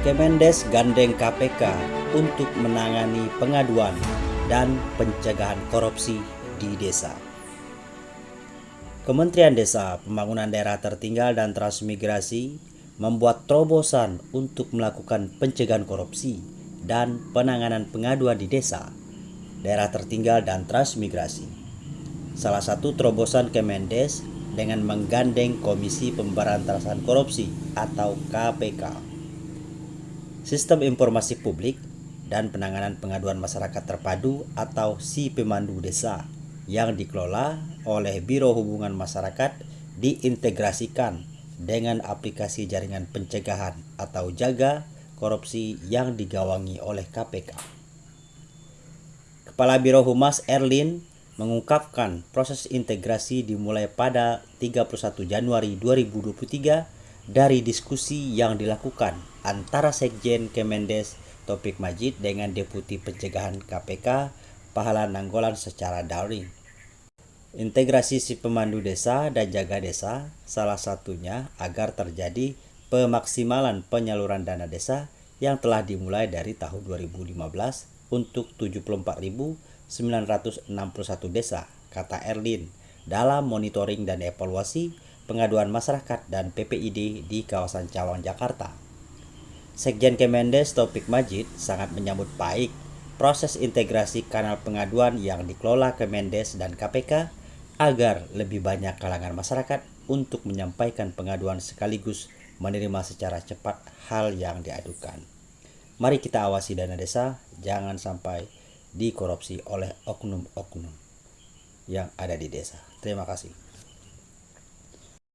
Kemendes gandeng KPK untuk menangani pengaduan dan pencegahan korupsi di desa. Kementerian Desa, Pembangunan Daerah Tertinggal dan Transmigrasi membuat terobosan untuk melakukan pencegahan korupsi dan penanganan pengaduan di desa, daerah tertinggal dan transmigrasi. Salah satu terobosan Kemendes dengan menggandeng Komisi Pemberantasan Korupsi atau KPK Sistem Informasi Publik dan Penanganan Pengaduan Masyarakat Terpadu atau Si Pemandu Desa yang dikelola oleh Biro Hubungan Masyarakat diintegrasikan dengan aplikasi jaringan pencegahan atau jaga korupsi yang digawangi oleh KPK. Kepala Biro Humas Erlin mengungkapkan proses integrasi dimulai pada 31 Januari 2023 dari diskusi yang dilakukan antara Sekjen Kemendes Topik Majid dengan Deputi Pencegahan KPK Pahala Nanggolan secara daring. Integrasi si pemandu desa dan jaga desa salah satunya agar terjadi pemaksimalan penyaluran dana desa yang telah dimulai dari tahun 2015 untuk 74.961 desa, kata Erlin, dalam monitoring dan evaluasi pengaduan masyarakat dan PPID di kawasan Cawang, Jakarta. Sekjen Kemendes Topik Majid sangat menyambut baik proses integrasi kanal pengaduan yang dikelola Kemendes dan KPK agar lebih banyak kalangan masyarakat untuk menyampaikan pengaduan sekaligus menerima secara cepat hal yang diadukan. Mari kita awasi dana desa, jangan sampai dikorupsi oleh oknum-oknum yang ada di desa. Terima kasih.